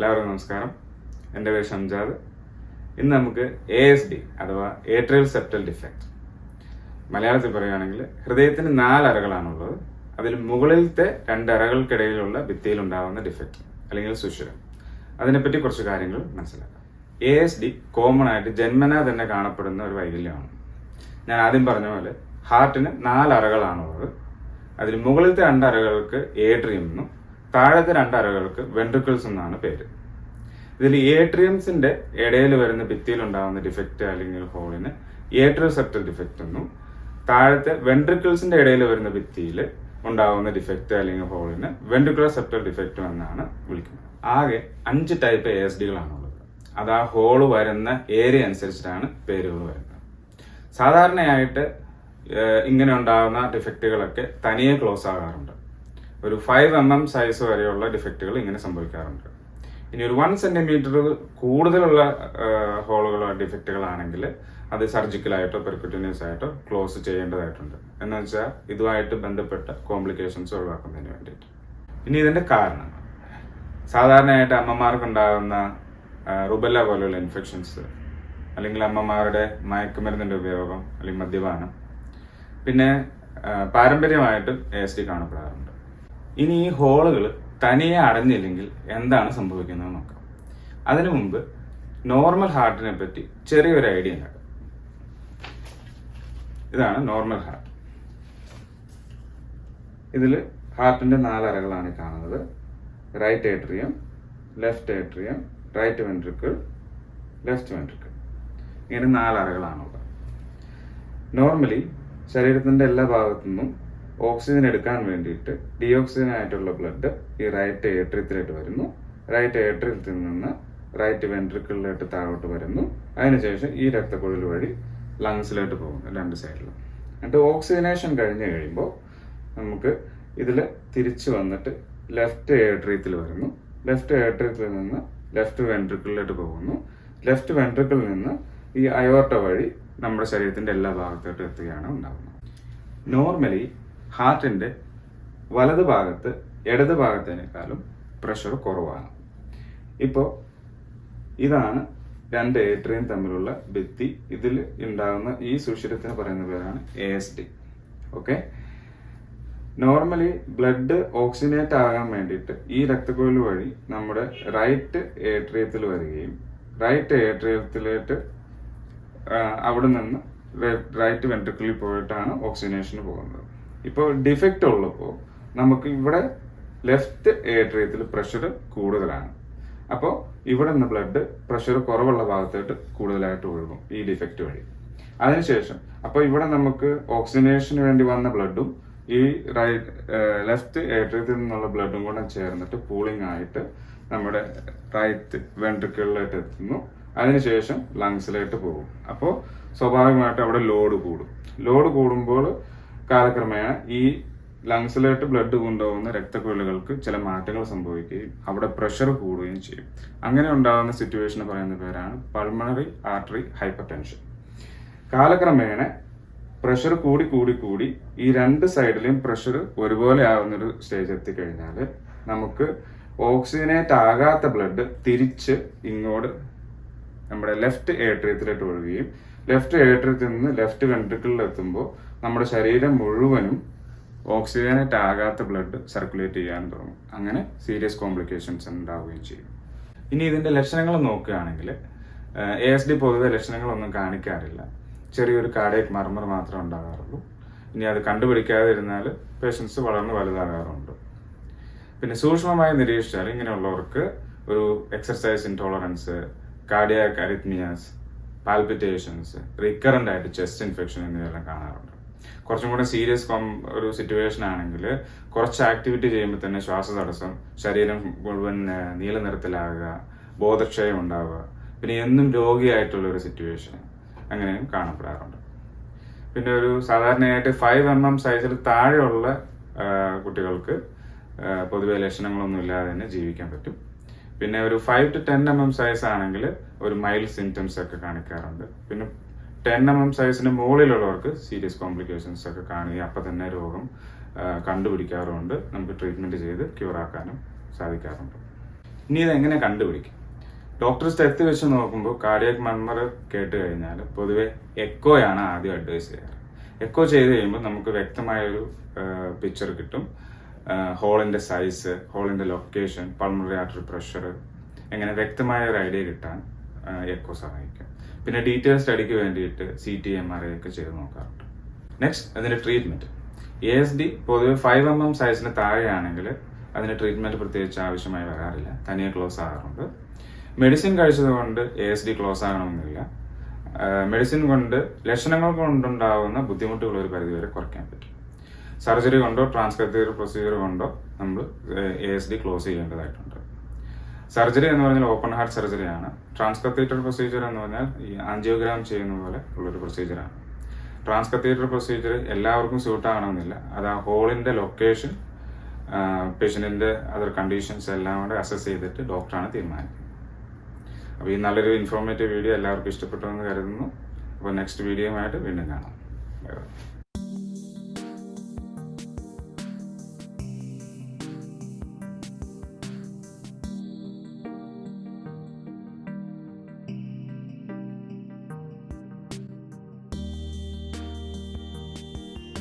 എല്ലാവർക്കും നമസ്കാരം. എന്റെ പേര് ഷംജാദ്. ഇന്ന് നമുക്ക് എ എസ് ഡി അഥവാ ഏട്രിയൽ സെപ്റ്റൽ ഡിഫക്റ്റ് മലയാളത്തിൽ പറയുകയാണെങ്കിൽ ഹൃദയത്തിന് നാല് അറകളാണുള്ളത് അതിൽ മുകളിലത്തെ രണ്ട് അറകൾക്കിടയിലുള്ള ഭിത്തിയിൽ ഉണ്ടാകുന്ന ഡിഫക്റ്റ് അല്ലെങ്കിൽ സുഷിരം. അതിനെപ്പറ്റി കുറച്ച് കാര്യങ്ങൾ മനസ്സിലാക്കാം. എ എസ് ഡി കോമൺ ആയിട്ട് ജന്മന തന്നെ കാണപ്പെടുന്ന ഒരു വൈകല്യമാണ്. ഞാൻ ആദ്യം പറഞ്ഞ പോലെ ഹാർട്ടിന് നാല് അറകളാണുള്ളത് അതിൽ മുകളിലത്തെ രണ്ട് അറകൾക്ക് ഏട്രിയം എന്നും താഴത്തെ രണ്ടറകൾക്ക് വെൻട്രിക്കിൾസ് എന്നാണ് പേര്. ഇതിൽ ഏട്രിയംസിന്റെ ഇടയിൽ വരുന്ന ഭിത്തിയിൽ ഉണ്ടാകുന്ന ഡിഫക്റ്റ് അല്ലെങ്കിൽ ഹോളിന് ഏട്രിയൽ സെപ്റ്റൽ ഡിഫക്റ്റ് എന്നും താഴത്തെ വെൻട്രിക്കിൾസിന്റെ ഇടയിൽ വരുന്ന ഭിത്തിയിൽ ഉണ്ടാകുന്ന ഡിഫക്റ്റ് അല്ലെങ്കിൽ ഹോളിന് വെൻട്രിക്കുലർ സെപ്റ്റൽ ഡിഫക്റ്റ് എന്നാണ് വിളിക്കുന്നത്. ആകെ അഞ്ച് ടൈപ്പ് എ എസ് ഡികളാണുള്ളത് അത് ആ ഹോൾ വരുന്ന ഏരിയ അനുസരിച്ചിട്ടാണ് പേരുകൾ വരുന്നത്. സാധാരണയായിട്ട് ഇങ്ങനെ ഉണ്ടാകുന്ന ഡിഫക്റ്റുകളൊക്കെ തനിയെ ക്ലോസ് ആകാറുണ്ട്. ഒരു ഫൈവ് എം എം സൈസ് വരെയുള്ള ഡിഫക്റ്റുകൾ ഇങ്ങനെ സംഭവിക്കാറുണ്ട്. ഇനി ഒരു വൺ സെന്റിമീറ്റർ കൂടുതലുള്ള ഹോളുകളോ ഡിഫക്റ്റുകളാണെങ്കിൽ അത് സർജിക്കലായിട്ടോ പെർക്യൂട്ടിനിയസ് ആയിട്ടോ ക്ലോസ് ചെയ്യേണ്ടതായിട്ടുണ്ട്. എന്ന് വെച്ചാൽ ഇതുമായിട്ട് ബന്ധപ്പെട്ട കോംപ്ലിക്കേഷൻസ് ഒഴിവാക്കുന്നതിന് വേണ്ടിയിട്ട്. ഇനി ഇതിന്റെ കാരണങ്ങൾ. സാധാരണയായിട്ട് അമ്മമാർക്ക് ഉണ്ടാകുന്ന റുബല്ല പോലുള്ള ഇൻഫെക്ഷൻസ് അല്ലെങ്കിൽ അമ്മമാരുടെ മയക്കുമരുന്നിന്റെ ഉപയോഗം അല്ലെങ്കിൽ മദ്യപാനം. പിന്നെ പാരമ്പര്യമായിട്ടും എ എസ് ഡി കാണപ്പെടാറുണ്ട്. ഇനി ഈ ഹോളുകൾ തനിയെ അടഞ്ഞില്ലെങ്കിൽ എന്താണ് സംഭവിക്കുന്നത് നോക്കാം. അതിനു മുമ്പ് നോർമൽ ഹാർട്ടിനെ പറ്റി ചെറിയൊരു ഐഡിയ ഉണ്ടാക്കാം ഇതാണ് നോർമൽ ഹാർട്ട്. ഇതിൽ ഹാർട്ടിന്റെ നാലറകളാണ് കാണുന്നത്. Right atrium left atrium right ventricle left ventricle. ഇങ്ങനെ നാലറകളാണുള്ളത് നോർമലി ശരീരത്തിന്റെ എല്ലാ ഭാഗത്തു നിന്നും ഓക്സിജൻ എടുക്കാൻ വേണ്ടിയിട്ട് ഡിയോക്സിജൻ ആയിട്ടുള്ള ബ്ലഡ് ഈ റൈറ്റ് ഏട്രിയത്തിലേക്ക് വരുന്നു. റൈറ്റ് ഏട്രിയത്തിൽ നിന്ന് റൈറ്റ് വെൻട്രിക്കിളിലോട്ട് താഴോട്ട് വരുന്നു. അതിനുശേഷം ഈ രക്തക്കുഴൽ വഴി ലങ്സിലോട്ട് പോകുന്നു രണ്ട് സൈഡിലും എന്നിട്ട് ഓക്സിജനേഷൻ കഴിഞ്ഞ് കഴിയുമ്പോൾ നമുക്ക് ഇതിൽ തിരിച്ചു വന്നിട്ട് ലെഫ്റ്റ് ഏട്രിയത്തിൽ വരുന്നു. ലെഫ്റ്റ് ഏട്രിയത്തിൽ നിന്ന് ലെഫ്റ്റ് വെൻട്രിക്കിളിലോട്ട് പോകുന്നു. ലെഫ്റ്റ് വെൻട്രിക്കിളിൽ നിന്ന് ഈ അയോർട്ട വഴി നമ്മുടെ ശരീരത്തിന്റെ എല്ലാ ഭാഗത്തോട്ടും എത്തുകയാണ് ഉണ്ടാകുന്നത് നോർമലി ഹാർട്ടിന്റെ വലത് ഭാഗത്ത് ഇടത് ഭാഗത്തേക്കാളും പ്രഷർ കുറവാണ്. ഇപ്പോൾ ഇതാണ് രണ്ട് ഏട്രിയും തമ്മിലുള്ള ഭിത്തി. ഇതിൽ ഉണ്ടാകുന്ന ഈ സുഷിരത്തിന് പറയുന്ന പേരാണ് A S D okay normally blood oxygenate ആകാൻ വേണ്ടിയിട്ട് ഈ രക്തക്കുഴൽ വഴി നമ്മുടെ റൈറ്റ് ഏട്രിയത്തിൽ വരികയും റൈറ്റ് ഏട്രിയത്തിലേക്ക് അവിടെ നിന്ന് റൈറ്റ് വെൻട്രിക്കിളിൽ പോയിട്ടാണ് ഓക്സിജനേഷന് പോകുന്നത്. ഇപ്പോൾ ഡിഫക്റ്റ് ഉള്ളപ്പോൾ നമുക്ക് ഇവിടെ ലെഫ്റ്റ് ഏട്രിയത്തിൽ പ്രഷർ കൂടുതലാണ്. അപ്പോൾ ഇവിടെ നിന്ന് ബ്ലഡ് പ്രഷർ കുറവുള്ള ഭാഗത്തായിട്ട് കൂടുതലായിട്ട് ഒഴുകും ഈ ഡിഫക്റ്റ് വഴി. അതിനുശേഷം അപ്പോൾ ഇവിടെ നമുക്ക് ഓക്സിജനേഷന് വേണ്ടി വന്ന ബ്ലഡും ഈ റൈറ്റ് ലെഫ്റ്റ് ഏട്രിയത്തിൽ നിന്നുള്ള ബ്ലഡും കൂടെ ചേർന്നിട്ട് പൂളിംഗ് ആയിട്ട് നമ്മുടെ റൈറ്റ് വെൻട്രിക്കിളിലായിട്ട് എത്തുന്നു. അതിനുശേഷം ലങ്സിലായിട്ട് പോകും. അപ്പോൾ സ്വാഭാവികമായിട്ട് അവിടെ ലോഡ് കൂടും. ലോഡ് കൂടുമ്പോൾ കാലക്രമേണ ഈ ലങ്സിലോട്ട് ബ്ലഡ് കൊണ്ടുപോകുന്ന രക്തക്കുഴലുകൾക്ക് ചില മാറ്റങ്ങൾ സംഭവിക്കുകയും അവിടെ പ്രഷർ കൂടുകയും ചെയ്യും. അങ്ങനെ ഉണ്ടാകുന്ന സിറ്റുവേഷന് പറയുന്ന പേരാണ് പൾമണറി ആർട്ടറി ഹൈപ്പർ ടെൻഷൻ കാലക്രമേണ പ്രഷർ കൂടി കൂടി കൂടി ഈ രണ്ട് സൈഡിലെയും പ്രഷർ ഒരുപോലെ ആവുന്നൊരു സ്റ്റേജ് എത്തിക്കഴിഞ്ഞാൽ നമുക്ക് ഓക്സിജനേറ്റ് ആകാത്ത ബ്ലഡ് തിരിച്ച് ഇങ്ങോട്ട് നമ്മുടെ ലെഫ്റ്റ് ഏട്രിയത്തിലോട്ട് ഒഴുകുകയും ലെഫ്റ്റ് ഏട്രിയത്തിൽ നിന്ന് ലെഫ്റ്റ് വെൻട്രിക്കിളിൽ എത്തുമ്പോൾ നമ്മുടെ ശരീരം മുഴുവനും ഓക്സിജനേറ്റ് ആകാത്ത ബ്ലഡ് സർക്കുലേറ്റ് ചെയ്യാൻ തുടങ്ങും. അങ്ങനെ സീരിയസ് കോംപ്ലിക്കേഷൻസ് ഉണ്ടാവുകയും ചെയ്യും. ഇനി ഇതിന്റെ ലക്ഷണങ്ങൾ നോക്കുകയാണെങ്കിൽ എ എസ് ഡി പൊതുവെ ലക്ഷണങ്ങളൊന്നും കാണിക്കാറില്ല. ചെറിയൊരു കാർഡിയക് മർമർ മാത്രമേ ഉണ്ടാകാറുള്ളൂ. ഇനി അത് കണ്ടുപിടിക്കാതിരുന്നാൽ പേഷ്യൻസ് വളർന്ന് വലുതാകാറുണ്ട്. പിന്നെ സൂക്ഷ്മമായി നിരീക്ഷിച്ചാൽ ഇങ്ങനെയുള്ളവർക്ക് ഒരു exercise intolerance cardiac arrhythmias palpitations recurrent ആയിട്ട് ചെസ്റ്റ് ഇൻഫെക്ഷൻ എന്നിവയെല്ലാം കാണാറുണ്ട്. കുറച്ചും കൂടെ സീരിയസ് കോം ഒരു സിറ്റുവേഷൻ ആണെങ്കിൽ കുറച്ച് ആക്ടിവിറ്റി ചെയ്യുമ്പോൾ തന്നെ ശ്വാസതടസ്സം ശരീരം മുഴുവൻ നീല നിറത്തിലാകുക ബോധക്ഷയം ഉണ്ടാവുക. പിന്നെ എന്നും രോഗിയായിട്ടുള്ള ഒരു സിറ്റുവേഷൻ അങ്ങനെയും കാണപ്പെടാറുണ്ട്. പിന്നെ ഒരു സാധാരണയായിട്ട് ഫൈവ് എം എം സൈസിൽ താഴെയുള്ള കുട്ടികൾക്ക് പൊതുവെ ലക്ഷണങ്ങളൊന്നും ഇല്ലാതെ തന്നെ ജീവിക്കാൻ പറ്റും. പിന്നെ ഒരു five to ten M M size ആണെങ്കിൽ ഒരു മൈൽഡ് സിംറ്റംസ് ഒക്കെ കാണിക്കാറുണ്ട്. പിന്നെ ടെൻ എം എം സൈസിന് മുകളിലുള്ളവർക്ക് സീരിയസ് കോംപ്ലിക്കേഷൻസ് ഒക്കെ കാണുകയും അപ്പം തന്നെ രോഗം കണ്ടുപിടിക്കാറുമുണ്ട്. നമുക്ക് ട്രീറ്റ്മെന്റ് ചെയ്ത് ക്യൂർ ആക്കാനും സാധിക്കാറുണ്ട്. ഇനി ഇത് എങ്ങനെ കണ്ടുപിടിക്കും? ഡോക്ടർ സ്റ്റെത്ത് വെച്ച് നോക്കുമ്പോൾ കാർഡിയക് മർമർ കേട്ട് കഴിഞ്ഞാൽ പൊതുവെ എക്കോയാണ് ആദ്യം അഡ്വൈസ് ചെയ്യാറ്. എക്കോ ചെയ്ത് കഴിയുമ്പോൾ നമുക്ക് വ്യക്തമായൊരു പിക്ചർ കിട്ടും. ഹോളിന്റെ സൈസ് ഹോളിന്റെ ലൊക്കേഷൻ പൾമറി ആർട്ടറി പ്രഷർ എങ്ങനെ വ്യക്തമായ ഒരു ഐഡിയ കിട്ടാൻ എക്കോ സഹായിക്കും. പിന്നെ ഡീറ്റെയിൽ സ്റ്റഡിക്ക് വേണ്ടിയിട്ട് C T M R I ഒക്കെ ചെയ്ത് നോക്കാറുണ്ട്. നെക്സ്റ്റ് അതിന്റെ ട്രീറ്റ്മെന്റ് എ എസ് ഡി പൊതുവെ ഫൈവ് എം എം സൈസിന് താഴെയാണെങ്കിൽ അതിന് ട്രീറ്റ്മെന്റ് പ്രത്യേകിച്ച് ആവശ്യമായി വരാറില്ല. തനിയെ ക്ലോസ് ആകാറുണ്ട്. മെഡിസിൻ കഴിച്ചത് കൊണ്ട് എ എസ് ഡി ക്ലോസ് ആകണമെന്നില്ല. മെഡിസിൻ കൊണ്ട് ലക്ഷണങ്ങൾ കൊണ്ടുണ്ടാകുന്ന ബുദ്ധിമുട്ടുകൾ ഒരു പരിധിവരെ കുറയ്ക്കാൻ പറ്റും. സർജറി കൊണ്ടോ ട്രാൻസ്കത്തീർ പ്രൊസീജിയർ കൊണ്ടോ നമ്മൾ എ എസ് ഡി ക്ലോസ് ചെയ്യേണ്ടതായിട്ടുണ്ട്. സർജറി എന്ന് പറഞ്ഞാൽ ഓപ്പൺ ഹാർട്ട് സർജറിയാണ് ട്രാൻസ്കത്തീറ്റർ പ്രൊസീജിയർ എന്ന് പറഞ്ഞാൽ ഈ ആൻജിയോഗ്രാം ചെയ്യുന്ന പോലെ ഉള്ളൊരു പ്രൊസീജിയറാണ് ട്രാൻസ്കത്തീറ്റർ പ്രൊസീജിയർ എല്ലാവർക്കും സ്യൂട്ട് ആകണമെന്നില്ല. അത് ആ ഹോളിന്റെ ലൊക്കേഷൻ പേഷ്യന്റിന്റെ അതർ കണ്ടീഷൻസ് എല്ലാം കൂടെ അസസ് ചെയ്തിട്ട് ഡോക്ടറാണ് തീരുമാനിക്കുന്നത്. അപ്പോൾ ഈ നല്ലൊരു ഇൻഫോർമേറ്റീവ് വീഡിയോ എല്ലാവർക്കും ഇഷ്ടപ്പെട്ടു എന്ന് കരുതുന്നു. അപ്പോൾ നെക്സ്റ്റ് വീഡിയോയുമായിട്ട് വീണ്ടും കാണാം.